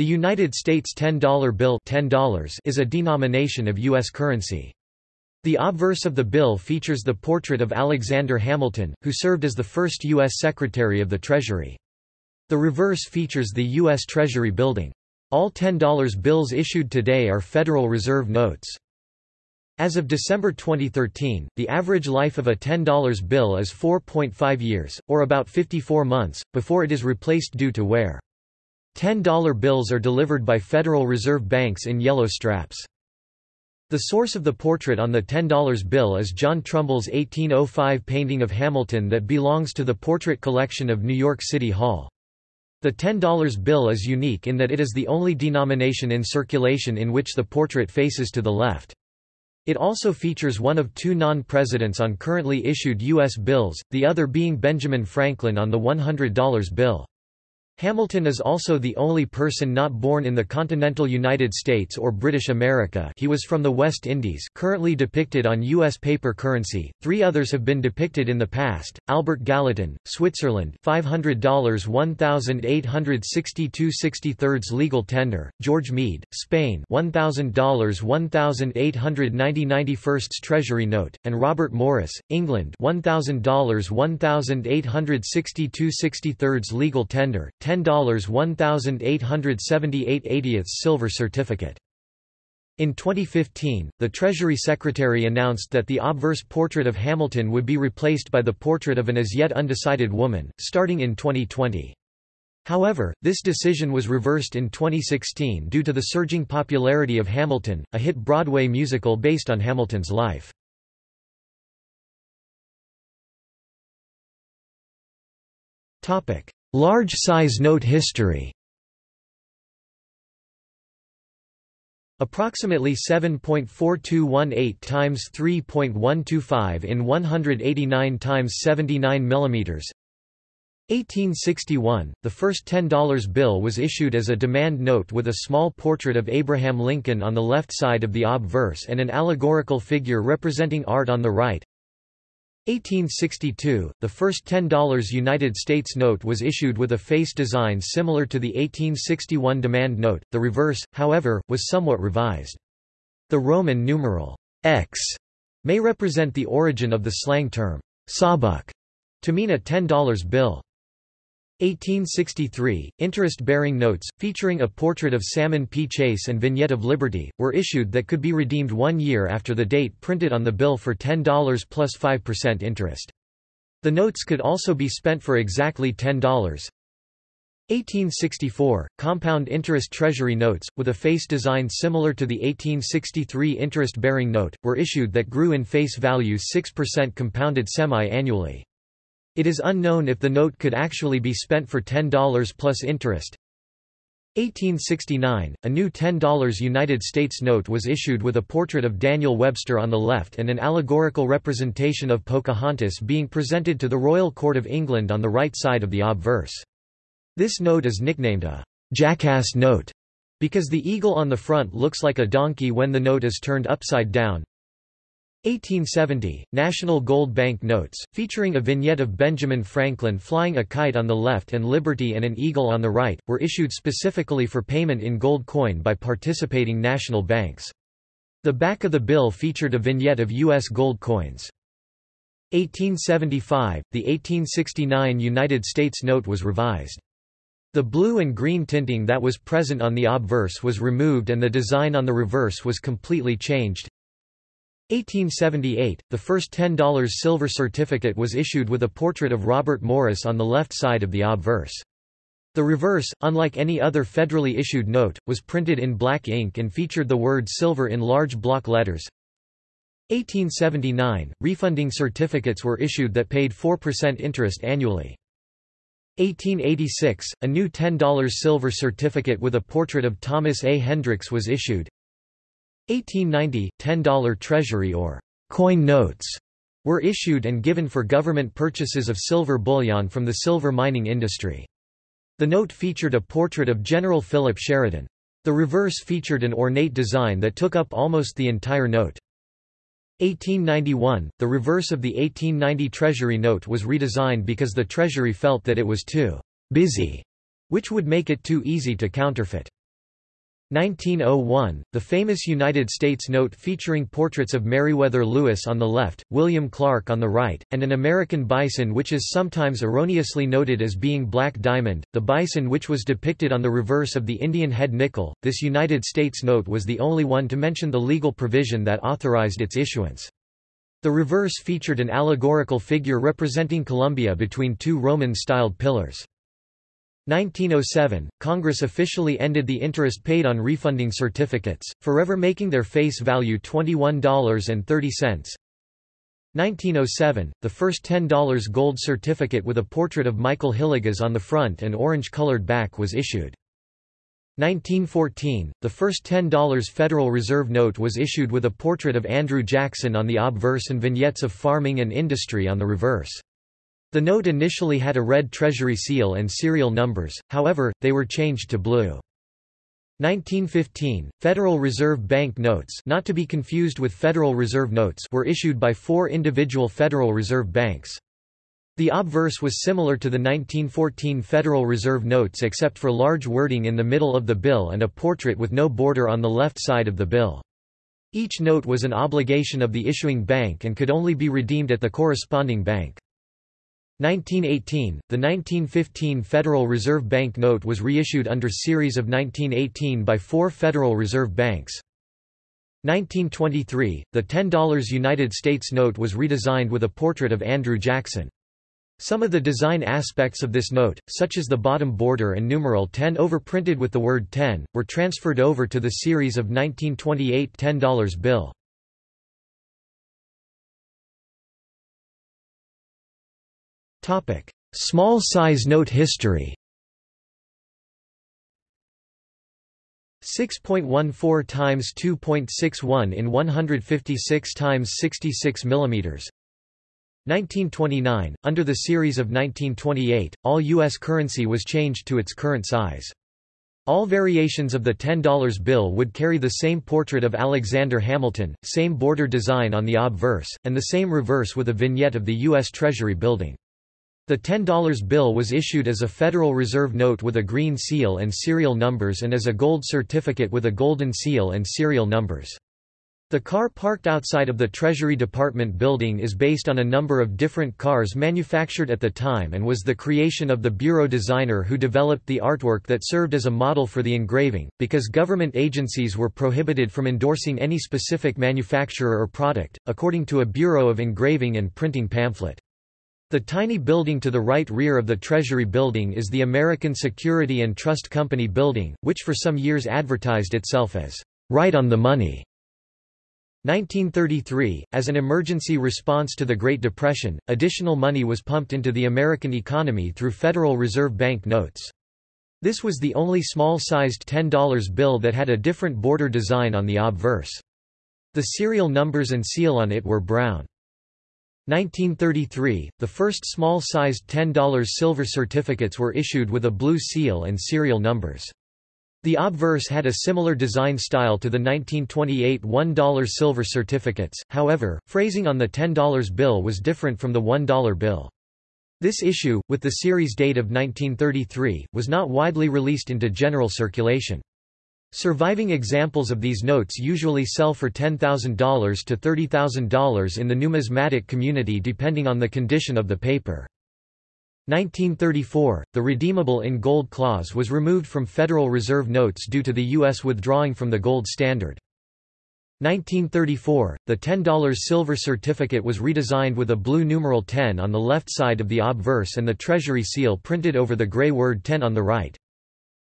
The United States $10 bill $10 is a denomination of U.S. currency. The obverse of the bill features the portrait of Alexander Hamilton, who served as the first U.S. Secretary of the Treasury. The reverse features the U.S. Treasury Building. All $10 bills issued today are Federal Reserve notes. As of December 2013, the average life of a $10 bill is 4.5 years, or about 54 months, before it is replaced due to wear. $10 bills are delivered by Federal Reserve banks in yellow straps. The source of the portrait on the $10 bill is John Trumbull's 1805 painting of Hamilton that belongs to the portrait collection of New York City Hall. The $10 bill is unique in that it is the only denomination in circulation in which the portrait faces to the left. It also features one of two non-presidents on currently issued U.S. bills, the other being Benjamin Franklin on the $100 bill. Hamilton is also the only person not born in the continental United States or British America he was from the West Indies currently depicted on U.S. paper currency, three others have been depicted in the past, Albert Gallatin, Switzerland $500 1862 63 legal tender, George Meade, Spain $1,000 1890 91 Treasury note, and Robert Morris, England $1,000 1862 63 legal tender, $10 1878 80th silver certificate. In 2015, the Treasury Secretary announced that the obverse portrait of Hamilton would be replaced by the portrait of an as yet undecided woman, starting in 2020. However, this decision was reversed in 2016 due to the surging popularity of Hamilton, a hit Broadway musical based on Hamilton's life. Topic: Large size note history Approximately 7.4218 times 3.125 in 189 times 79 mm. 1861, the first $10 bill was issued as a demand note with a small portrait of Abraham Lincoln on the left side of the obverse and an allegorical figure representing art on the right. 1862, the first $10 United States note was issued with a face design similar to the 1861 demand note, the reverse, however, was somewhat revised. The Roman numeral X may represent the origin of the slang term sawbuck to mean a $10 bill. 1863, interest-bearing notes, featuring a portrait of Salmon P. Chase and Vignette of Liberty, were issued that could be redeemed one year after the date printed on the bill for $10 plus 5% interest. The notes could also be spent for exactly $10. 1864, compound interest treasury notes, with a face design similar to the 1863 interest-bearing note, were issued that grew in face value 6% compounded semi-annually. It is unknown if the note could actually be spent for $10 plus interest. 1869, a new $10 United States note was issued with a portrait of Daniel Webster on the left and an allegorical representation of Pocahontas being presented to the Royal Court of England on the right side of the obverse. This note is nicknamed a jackass note because the eagle on the front looks like a donkey when the note is turned upside down. 1870, National Gold Bank Notes, featuring a vignette of Benjamin Franklin flying a kite on the left and Liberty and an eagle on the right, were issued specifically for payment in gold coin by participating national banks. The back of the bill featured a vignette of U.S. gold coins. 1875, the 1869 United States note was revised. The blue and green tinting that was present on the obverse was removed and the design on the reverse was completely changed. 1878, the first $10 silver certificate was issued with a portrait of Robert Morris on the left side of the obverse. The reverse, unlike any other federally issued note, was printed in black ink and featured the word silver in large block letters. 1879, refunding certificates were issued that paid 4% interest annually. 1886, a new $10 silver certificate with a portrait of Thomas A. Hendricks was issued. 1890, $10 treasury or coin notes were issued and given for government purchases of silver bullion from the silver mining industry. The note featured a portrait of General Philip Sheridan. The reverse featured an ornate design that took up almost the entire note. 1891, the reverse of the 1890 Treasury note was redesigned because the Treasury felt that it was too busy, which would make it too easy to counterfeit. 1901, the famous United States note featuring portraits of Meriwether Lewis on the left, William Clark on the right, and an American bison which is sometimes erroneously noted as being Black Diamond, the bison which was depicted on the reverse of the Indian head nickel. This United States note was the only one to mention the legal provision that authorized its issuance. The reverse featured an allegorical figure representing Columbia between two Roman-styled pillars. 1907, Congress officially ended the interest paid on refunding certificates, forever making their face value $21.30. 1907, the first $10 gold certificate with a portrait of Michael Hillegas on the front and orange-colored back was issued. 1914, the first $10 Federal Reserve note was issued with a portrait of Andrew Jackson on the obverse and vignettes of farming and industry on the reverse. The note initially had a red Treasury seal and serial numbers, however, they were changed to blue. 1915, Federal Reserve Bank notes not to be confused with Federal Reserve notes were issued by four individual Federal Reserve banks. The obverse was similar to the 1914 Federal Reserve notes except for large wording in the middle of the bill and a portrait with no border on the left side of the bill. Each note was an obligation of the issuing bank and could only be redeemed at the corresponding bank. 1918, the 1915 Federal Reserve Bank note was reissued under series of 1918 by four Federal Reserve banks. 1923, the $10 United States note was redesigned with a portrait of Andrew Jackson. Some of the design aspects of this note, such as the bottom border and numeral 10 overprinted with the word 10, were transferred over to the series of 1928 $10 bill. Small size note history 6.14 times 2.61 in 156 times 66 mm 1929 under the series of 1928 all US currency was changed to its current size all variations of the $10 bill would carry the same portrait of Alexander Hamilton, same border design on the obverse, and the same reverse with a vignette of the U.S. Treasury building. The $10 bill was issued as a Federal Reserve note with a green seal and serial numbers and as a gold certificate with a golden seal and serial numbers. The car parked outside of the Treasury Department building is based on a number of different cars manufactured at the time and was the creation of the bureau designer who developed the artwork that served as a model for the engraving, because government agencies were prohibited from endorsing any specific manufacturer or product, according to a Bureau of Engraving and Printing pamphlet. The tiny building to the right rear of the Treasury Building is the American Security and Trust Company Building, which for some years advertised itself as right on the money. 1933, as an emergency response to the Great Depression, additional money was pumped into the American economy through Federal Reserve Bank notes. This was the only small-sized $10 bill that had a different border design on the obverse. The serial numbers and seal on it were brown. 1933, the first small-sized $10 silver certificates were issued with a blue seal and serial numbers. The obverse had a similar design style to the 1928 $1 silver certificates, however, phrasing on the $10 bill was different from the $1 bill. This issue, with the series date of 1933, was not widely released into general circulation. Surviving examples of these notes usually sell for $10,000 to $30,000 in the numismatic community depending on the condition of the paper. 1934, the redeemable in gold clause was removed from Federal Reserve notes due to the U.S. withdrawing from the gold standard. 1934, the $10 silver certificate was redesigned with a blue numeral 10 on the left side of the obverse and the Treasury seal printed over the gray word 10 on the right.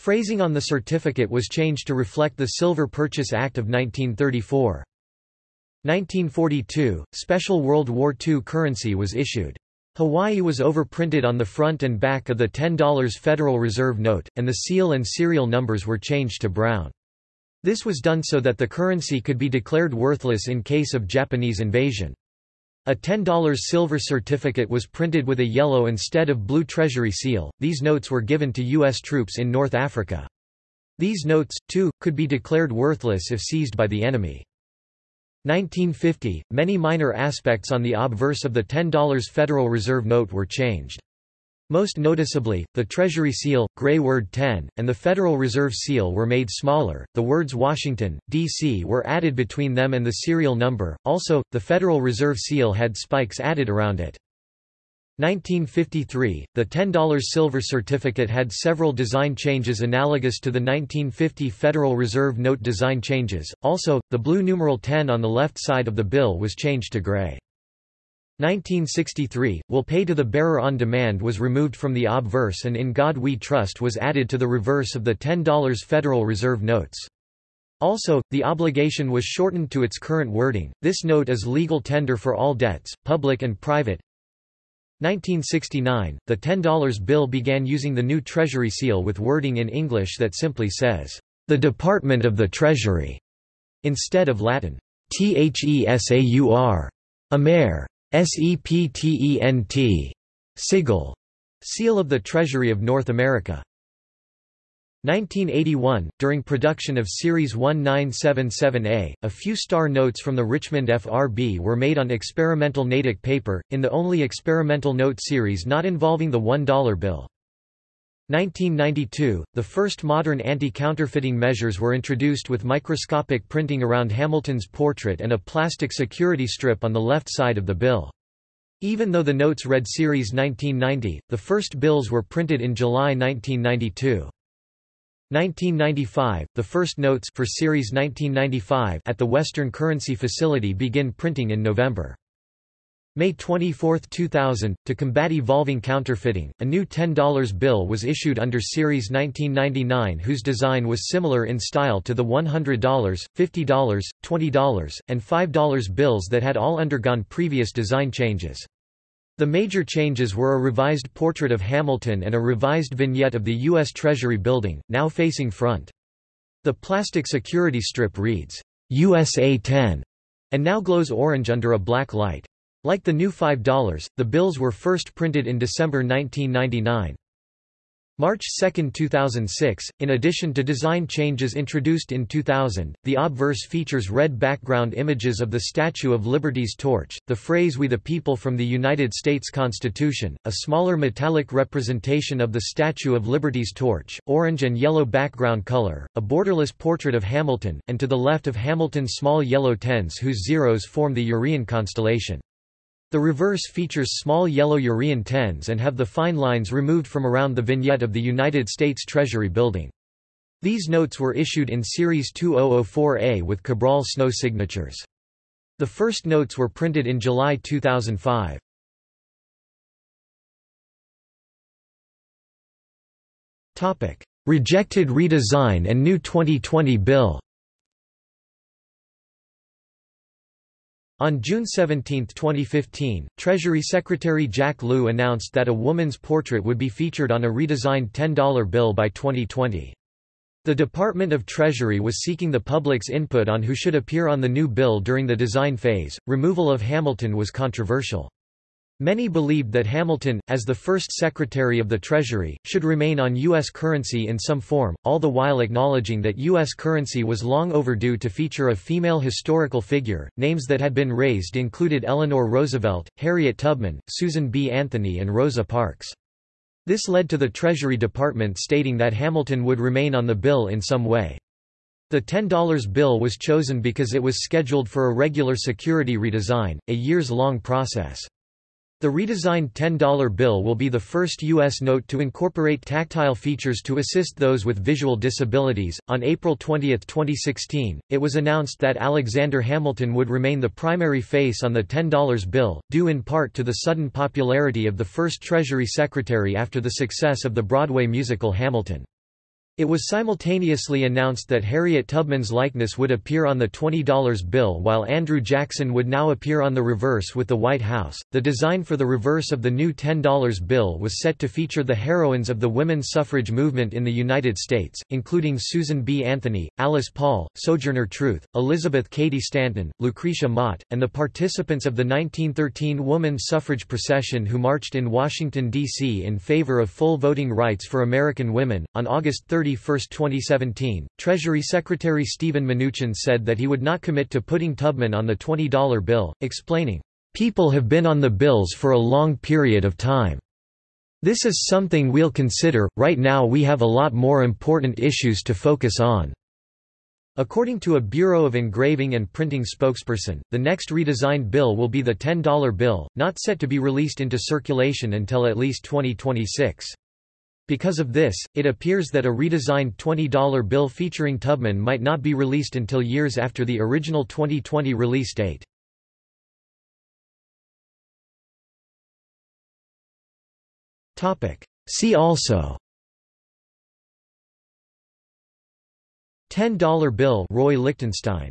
Phrasing on the certificate was changed to reflect the Silver Purchase Act of 1934. 1942, special World War II currency was issued. Hawaii was overprinted on the front and back of the $10 Federal Reserve note, and the seal and serial numbers were changed to brown. This was done so that the currency could be declared worthless in case of Japanese invasion. A $10 silver certificate was printed with a yellow instead of blue treasury seal. These notes were given to U.S. troops in North Africa. These notes, too, could be declared worthless if seized by the enemy. 1950, many minor aspects on the obverse of the $10 Federal Reserve note were changed. Most noticeably, the Treasury seal, gray word 10, and the Federal Reserve seal were made smaller. The words Washington, D.C. were added between them and the serial number. Also, the Federal Reserve seal had spikes added around it. 1953, the $10 silver certificate had several design changes analogous to the 1950 Federal Reserve note design changes. Also, the blue numeral 10 on the left side of the bill was changed to gray. 1963, Will Pay to the Bearer on Demand was removed from the obverse and In God We Trust was added to the reverse of the $10 Federal Reserve notes. Also, the obligation was shortened to its current wording, this note is legal tender for all debts, public and private. 1969, the $10 bill began using the new Treasury seal with wording in English that simply says, "...the Department of the Treasury", instead of Latin, "...thesaur", Amer. SEPTENT. Sigil. Seal of the Treasury of North America. 1981, during production of Series 1977A, a few star notes from the Richmond FRB were made on experimental Natick paper, in the only experimental note series not involving the $1 bill. 1992, the first modern anti-counterfeiting measures were introduced with microscopic printing around Hamilton's portrait and a plastic security strip on the left side of the bill. Even though the notes read Series 1990, the first bills were printed in July 1992. 1995, the first notes for Series 1995 at the Western Currency Facility begin printing in November. May 24, 2000, to combat evolving counterfeiting, a new $10 bill was issued under Series 1999 whose design was similar in style to the $100, $50, $20, and $5 bills that had all undergone previous design changes. The major changes were a revised portrait of Hamilton and a revised vignette of the U.S. Treasury Building, now facing front. The plastic security strip reads, USA 10, and now glows orange under a black light. Like the new $5, the bills were first printed in December 1999. March 2, 2006, in addition to design changes introduced in 2000, the obverse features red background images of the Statue of Liberty's torch, the phrase We the People from the United States Constitution, a smaller metallic representation of the Statue of Liberty's torch, orange and yellow background color, a borderless portrait of Hamilton, and to the left of Hamilton's small yellow tens whose zeros form the EURion constellation. The reverse features small yellow EURion tens and have the fine lines removed from around the vignette of the United States Treasury Building. These notes were issued in Series 2004A with Cabral Snow signatures. The first notes were printed in July 2005. Rejected redesign and new 2020 bill On June 17, 2015, Treasury Secretary Jack Lew announced that a woman's portrait would be featured on a redesigned $10 bill by 2020. The Department of Treasury was seeking the public's input on who should appear on the new bill during the design phase. Removal of Hamilton was controversial. Many believed that Hamilton, as the first Secretary of the Treasury, should remain on U.S. currency in some form, all the while acknowledging that U.S. currency was long overdue to feature a female historical figure. Names that had been raised included Eleanor Roosevelt, Harriet Tubman, Susan B. Anthony, and Rosa Parks. This led to the Treasury Department stating that Hamilton would remain on the bill in some way. The $10 bill was chosen because it was scheduled for a regular security redesign, a years-long process. The redesigned $10 bill will be the first U.S. note to incorporate tactile features to assist those with visual disabilities. On April 20, 2016, it was announced that Alexander Hamilton would remain the primary face on the $10 bill, due in part to the sudden popularity of the first Treasury Secretary after the success of the Broadway musical Hamilton. It was simultaneously announced that Harriet Tubman's likeness would appear on the $20 bill while Andrew Jackson would now appear on the reverse with the White House. The design for the reverse of the new $10 bill was set to feature the heroines of the women's suffrage movement in the United States, including Susan B. Anthony, Alice Paul, Sojourner Truth, Elizabeth Cady Stanton, Lucretia Mott, and the participants of the 1913 women's suffrage procession who marched in Washington, D.C. in favor of full voting rights for American women. On August 30, 31, 2017, Treasury Secretary Steven Mnuchin said that he would not commit to putting Tubman on the $20 bill, explaining, "...people have been on the bills for a long period of time. This is something we'll consider, right now we have a lot more important issues to focus on." According to a Bureau of Engraving and Printing spokesperson, the next redesigned bill will be the $10 bill, not set to be released into circulation until at least 2026. Because of this, it appears that a redesigned $20 bill featuring Tubman might not be released until years after the original 2020 release date. See also. $10 bill Roy Lichtenstein